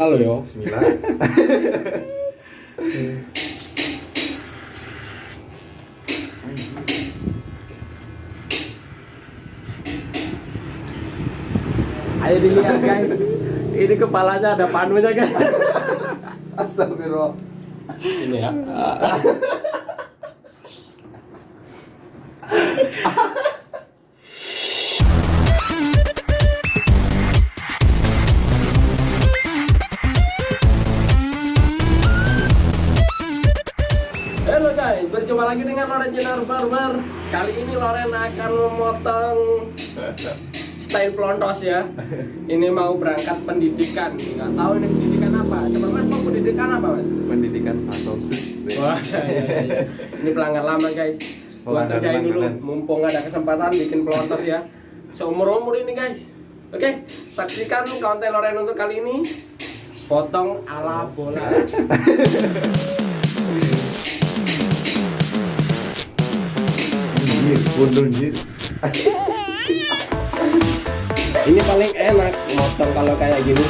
Halo yo. Bismillah. Ayo dilihat guys. Ini kepalanya ada panunya guys. Astagfirullah. Ini ya. guys, berjumpa lagi dengan Loren Jenar Barber. Kali ini Loren akan memotong style pelontos ya. Ini mau berangkat pendidikan. Nggak tahu ini pendidikan apa. Coba mas mau pendidikan apa mas? Pendidikan patosis. Wah, iya, iya. ini pelanggan lama guys. Gua Pelanggan kerjain dulu, mumpung ada kesempatan bikin pelontos ya. Seumur umur ini guys. Oke, saksikan konten Loren untuk kali ini. Potong ala bola. Ini paling enak motong kalau kayak gini.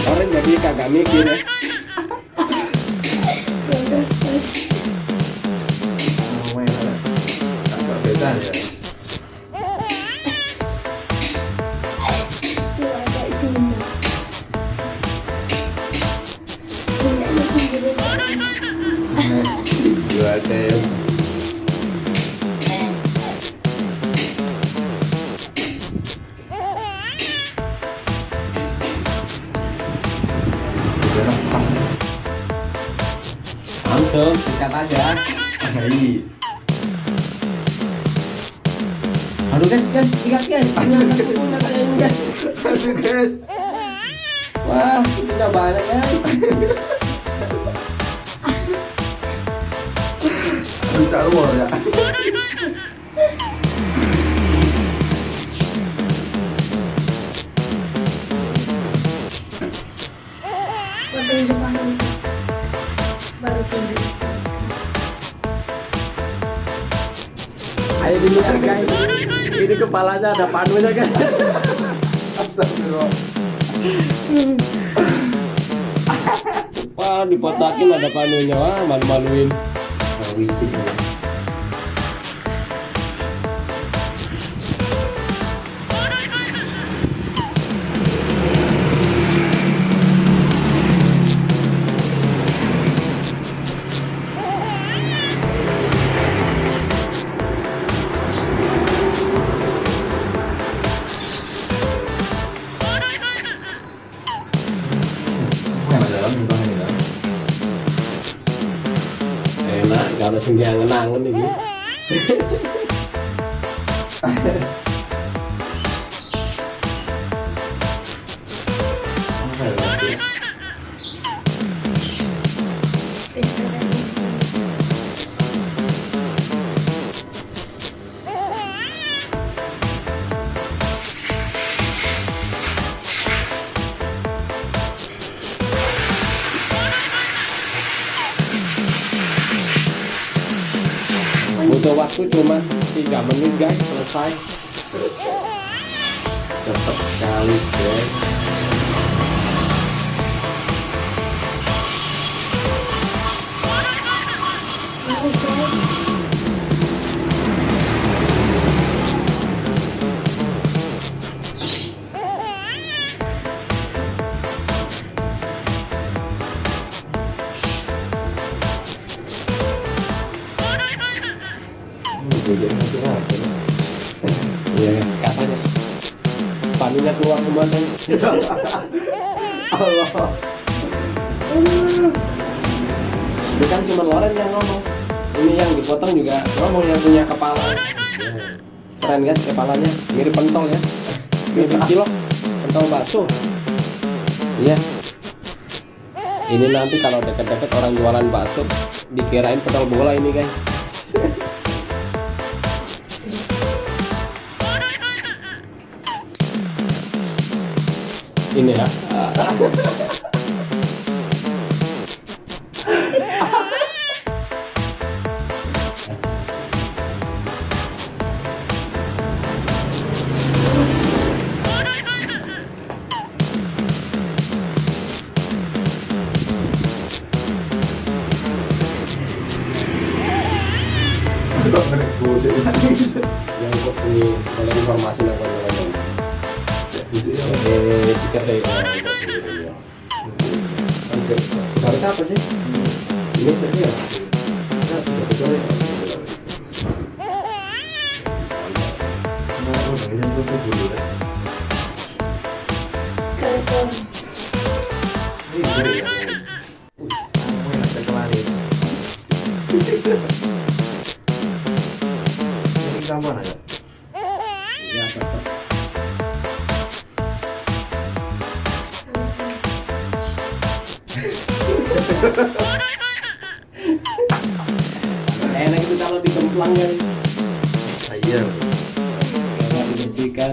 Loren jadi kagak mikir ya. Dua tem. Langsung sikat aja. Hai. Aduh guys, guys, sikat guys. Aduh guys. Wah, udah banyak guys. Bisa luar ya. Ayo dilihat guys. Ini kepalanya ada panunya. Astagfirullah. Wah, dipotakin ada panunya. Wah, malu-maluin. Wicik. Yang Enak, kalau sing ngenangen ini. Butuh waktu cuma 3 menit guys, selesai. Cepet sekali guys. Iya, katanya. Panunya keluar semua kan. Allah. Itu kan cuma Loren yang ngomong. Ini yang dipotong juga ngomong yang punya kepala. Keren guys kepalanya, mirip pentol ya. Mirip cilok, pentol bakso. Iya. Ini nanti kalau deket-deket orang jualan bakso dikirain pentol bola ini guys. Ini ya. Eh tiket dari orang itu sendiri ya oke harus apa sih ini tadi ya Nah, tiga tiga ya. Enak itu kalau dikemplang kan Iya. kalau dibersihkan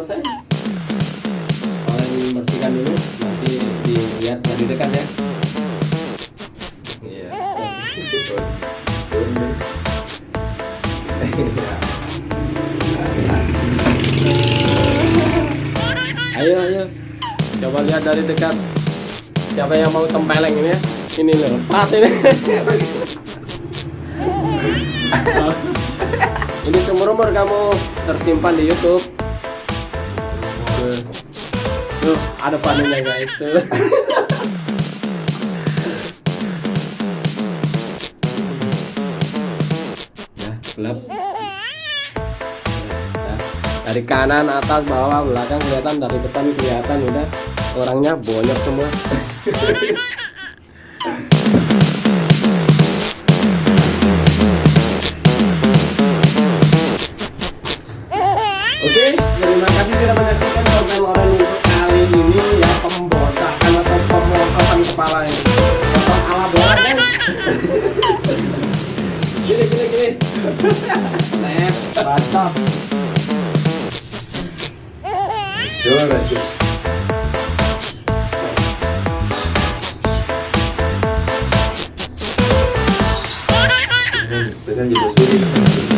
selesai. Kalian bersihkan dulu nanti dilihat dari dekat ya. Iya. Ayo ayo. Coba lihat dari dekat. Siapa yang mau tempeleng ini ya? Ini loh pas ini. Ini seumur umur kamu tersimpan di YouTube tuh ada panennya guys. Tuh. Ya gelap Ya, dari kanan atas bawah belakang kelihatan dari depan kelihatan udah. Orangnya bonyok semua Gini gini gini. Net, bacot. Coba lanjut. Ini, itu kan juga sulit.